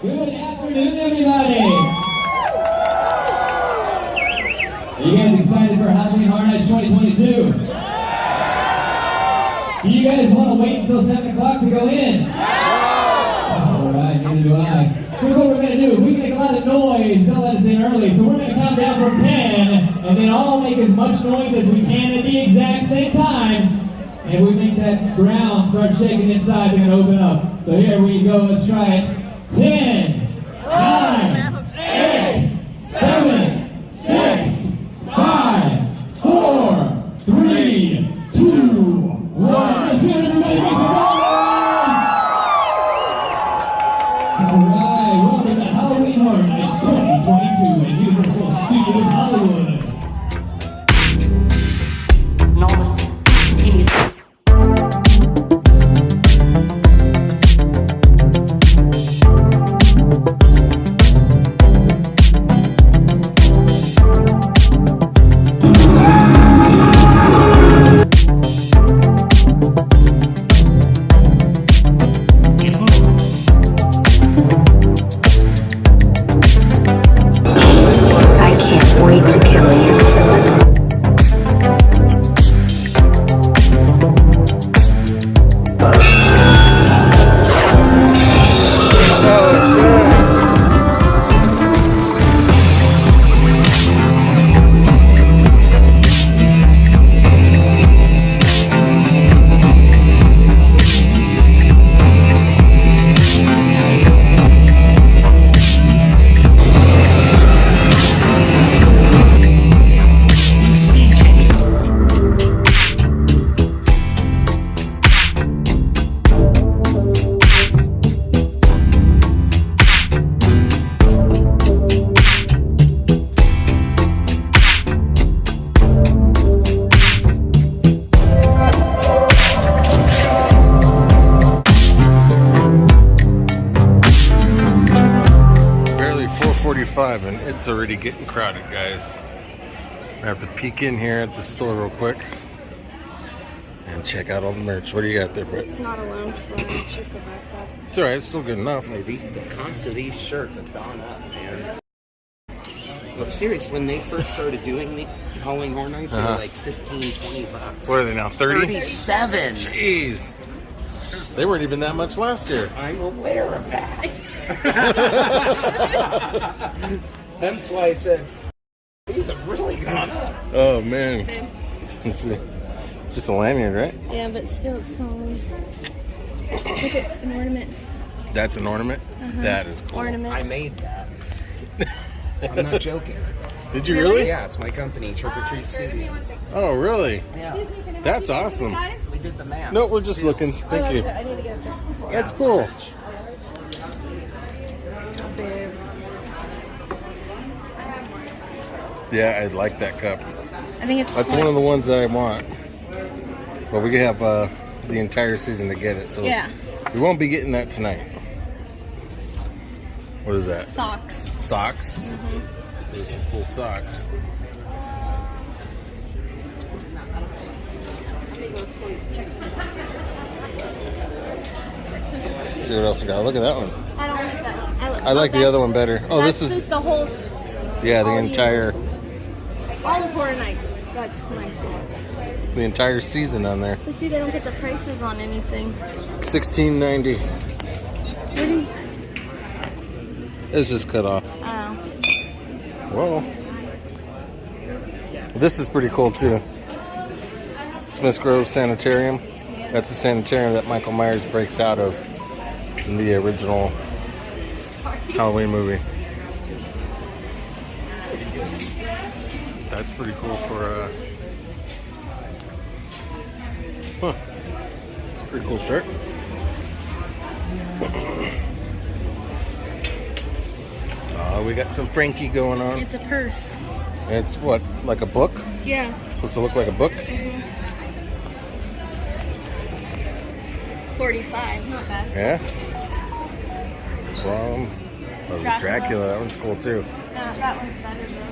Good afternoon, everybody. Are you guys excited for Halloween Horror Nights 2022? Do you guys want to wait until 7 o'clock to go in? All right, neither do I. Here's what we're going to do. We make a lot of noise, they'll let us in early. So we're going to count down from 10, and then all make as much noise as we can at the exact same time. And we make that ground start shaking inside, to open up. So here we go. Let's try it. 10, it's already getting crowded, guys. I have to peek in here at the store real quick and check out all the merch. What do you got there, Brett? It's not a lounge floor, it's just a backpack. It's all right. It's still good enough. The, the cost of these shirts have gone up, man. Well, serious, when they first started doing the Halloween Horror Nights, they Uh-huh. were like 15, 20 bucks. What are they now? 30? 37! Jeez. They weren't even that much last year. I'm aware of that. That's why I said, these have really gone up. Oh man. Let's see. Just a lanyard, right? Yeah, but still, it's Halloween. Look at an ornament. That's an ornament. Uh-huh. That is cool. Ornament. I made that. I'm not joking. Did you really? Yeah, it's my company, Trick or Treat Studios. Oh, really? Yeah, That's awesome. we did the math. No, we're just looking. Oh, Thank you. I need to get a picture. That's cool. Yeah, I like that cup. I think it's That's one of the ones that I want. But we have uh, the entire season to get it, so Yeah. we won't be getting that tonight. What is that? socks. Socks. There's some cool socks. Let's see what else we got. Look at that one. I don't like that one. I, I like the other one better. Oh, this is the whole, yeah, the entire all of Horror Nights. That's nice. the entire season on there. But see, they don't get the prices on anything. Sixteen ninety. You, It's just cut off. oh. Whoa. This is pretty cool too. Smith Grove Sanitarium. That's the sanitarium that Michael Myers breaks out of in the original Halloween movie. That's pretty cool for uh Huh. It's a pretty cool shirt. Oh, we got some Frankie going on. It's a purse. It's what, like a book? Yeah. Supposed to look like a book? 45. Not bad. Yeah. From oh, Dracula. Dracula. That one's cool too. No, that one's better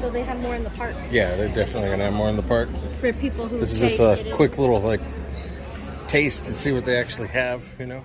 so they have more in the park Yeah, they're definitely gonna have more in the park. for people who. This is just a quick little like taste to see what they actually have, you know.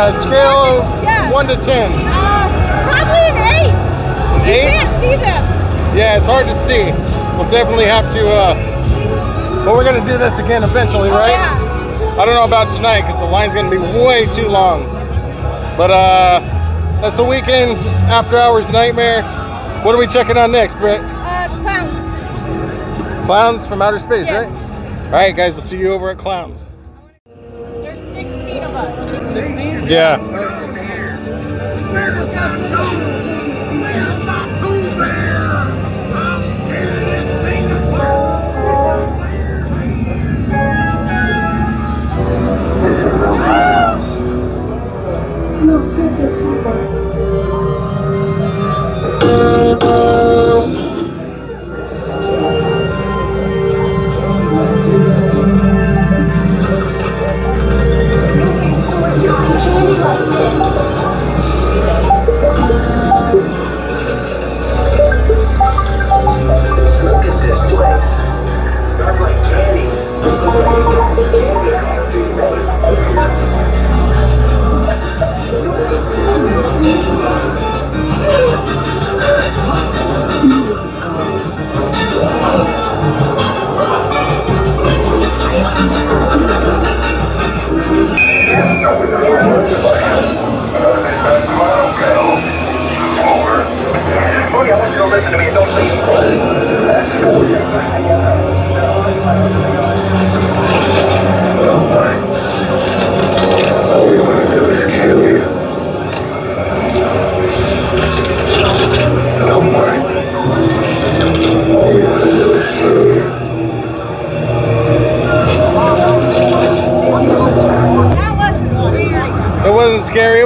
good. I like that. Scale of Yeah. one to ten. Uh, probably an eight. You Eight? can't see them. Yeah, it's hard to see. We'll definitely have to. uh But we're gonna do this again eventually, Oh, right? yeah. I don't know about tonight because the line's gonna be way too long. But uh that's a Weeknd after hours nightmare. What are we checking on next, Britt? Uh, clowns. Klowns from outer space, Yes. right? All right, guys. We'll see you over at Clowns. There's 16 of us. Yeah. No, circus either. Stores not candy like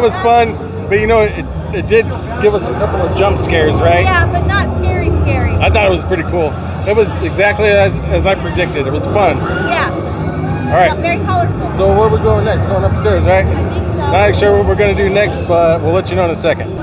was fun, but you know, it, it did give us a couple of jump scares, right? Yeah, but not scary, scary. I thought it was pretty cool. It was exactly as, as I predicted. It was fun. yeah, All right. very colorful. So where are we going next? Going upstairs, right? I think so. Not sure what we're gonna do next, but we'll let you know in a second.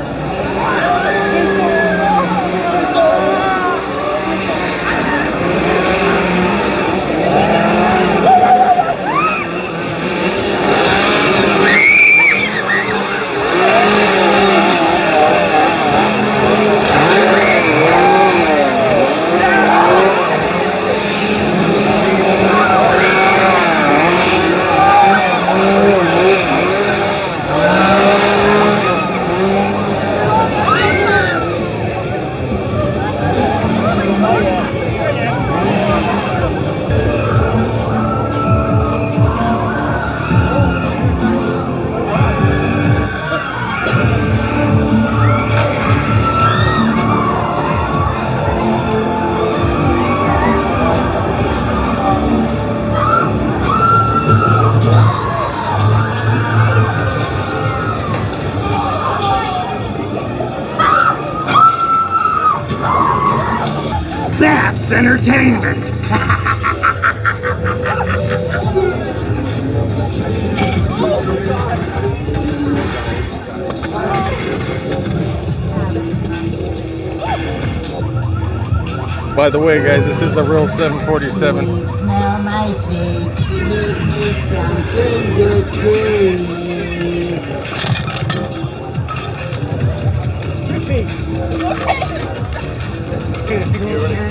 That's entertainment. By the way, guys, this is a real 747. Smell my face, give me something good to eat. Smell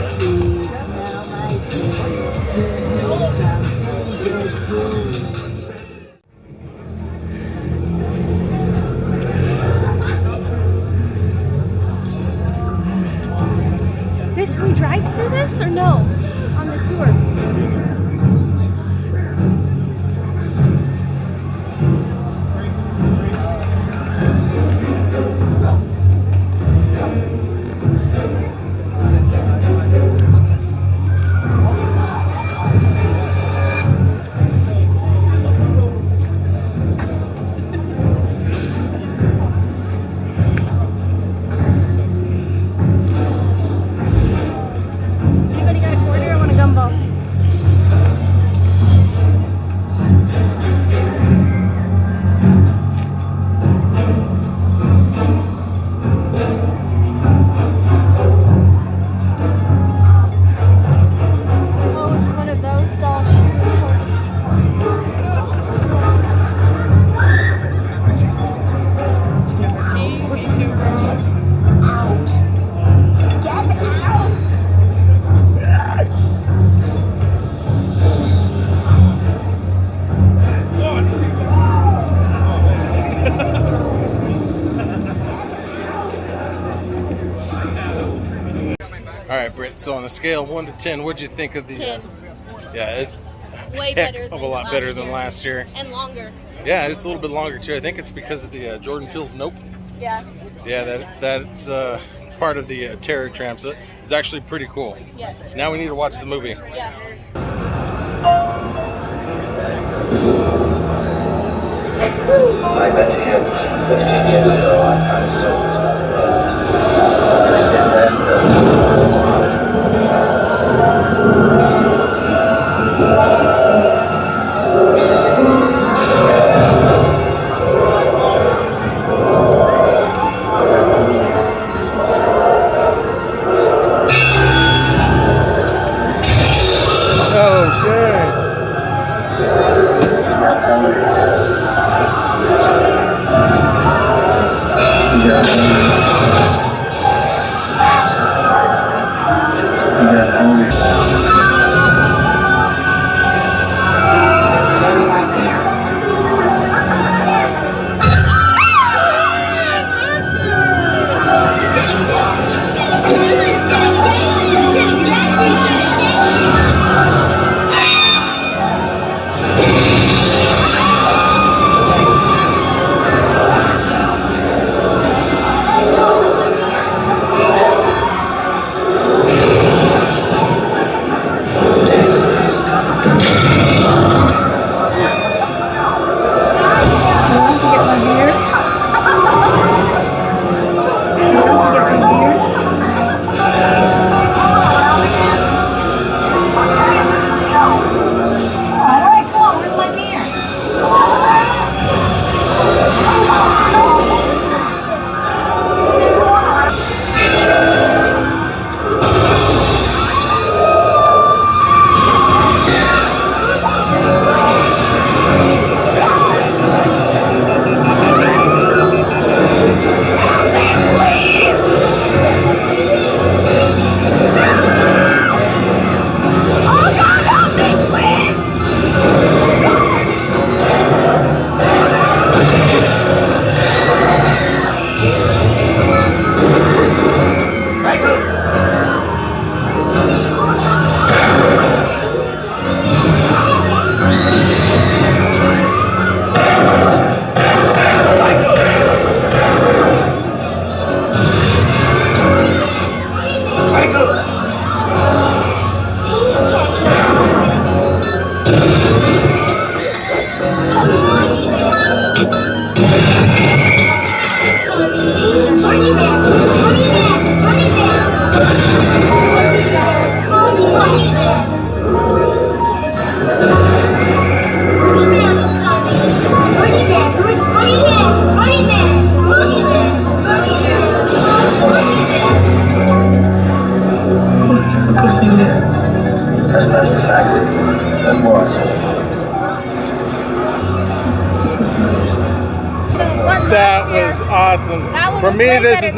scale one to ten, what'd you think of the? uh, yeah, it's Way heck better of a lot last better than year. last year. And longer. Yeah, it's a little bit longer too. I think it's because of the uh, Jordan Peele's Nope. Yeah. Yeah, that that's uh, part of the uh, Terror Tram. So it's actually pretty cool. Yes. Now we need to watch the movie. Yeah.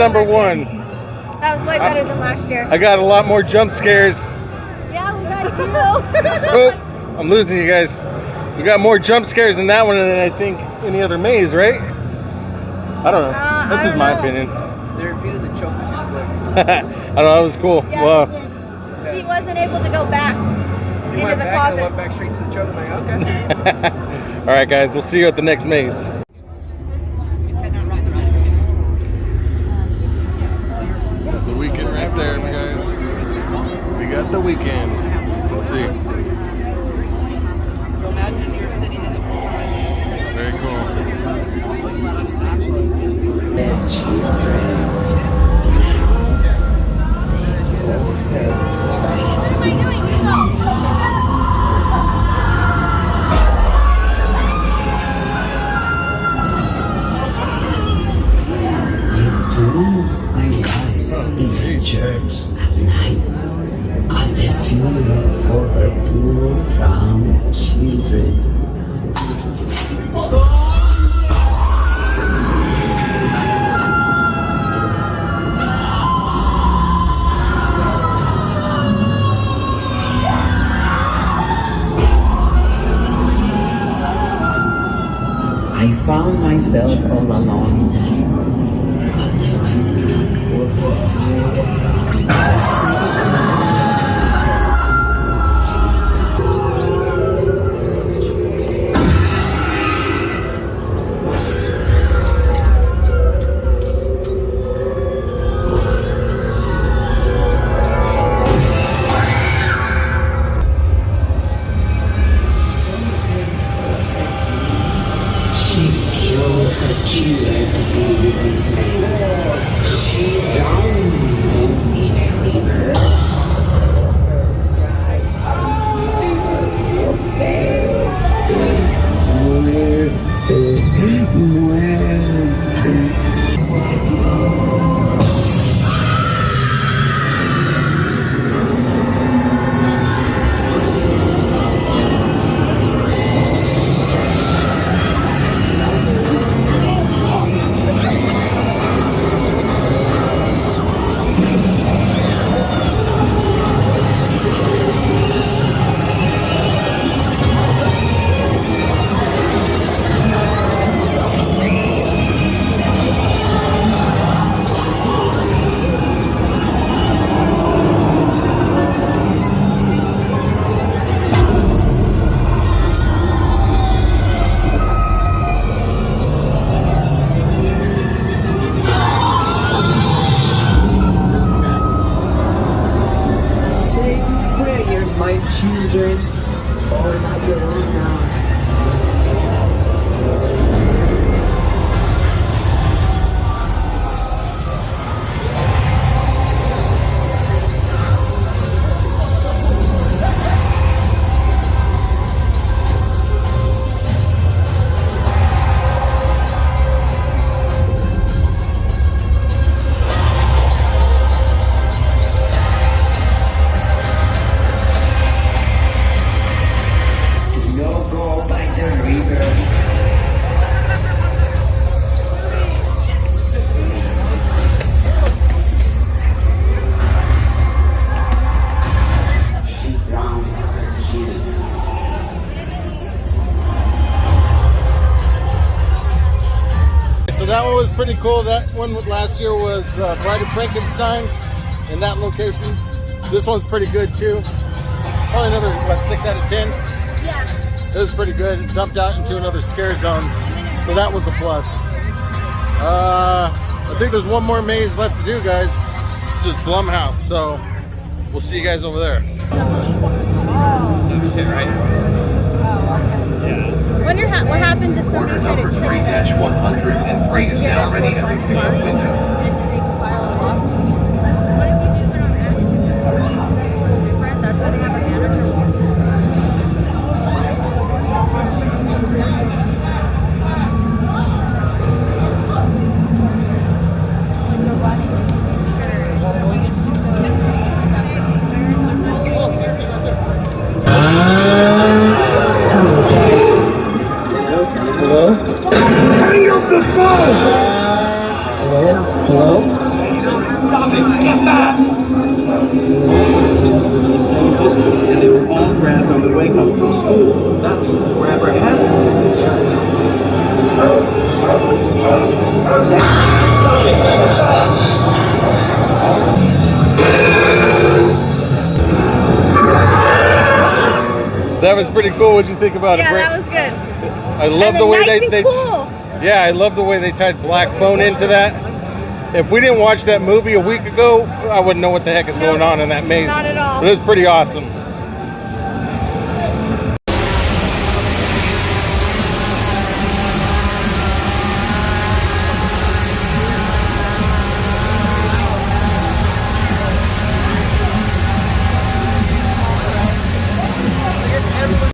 Number one. That was way better than last year. I got a lot more jump scares. Yeah, we got you. Oh, I'm losing you guys. We got more jump scares in that one than I think any other maze, right? I don't know. Uh, That's just don't my know. opinion. They repeated the choke too quick. I don't know. That was cool. Yeah, well, he, he wasn't able to go back We into went the back and closet. went back straight to the choke. Like, okay. all right, guys. We'll see you at the next maze. The Weeknd right there, guys. We got the Weeknd. Let's see. Very cool. Myself alone at children, all on your own now. Cool. That one last year was uh, Bride of Frankenstein in that location. This one's pretty good too. Probably another what six out of ten. Yeah. It was pretty good. It jumped out into another scare zone, so that was a plus. Uh, I think there's one more maze left to do, guys. Just Blumhouse. So we'll see you guys over there. Wonder ha- what happens if somebody trick 3-103 is now ready at the pickup window. Grabbed on the way home from school. That means the grabber has to be in this area. Zach, stop it. That was pretty cool. What'd you think about it? Yeah, that was good. I love and the way nice they, they cool. Yeah, I love the way they tied Black Phone into that. If we didn't watch that movie a week ago, I wouldn't know what the heck is Nope, going on in that maze. not at all. But it's pretty awesome.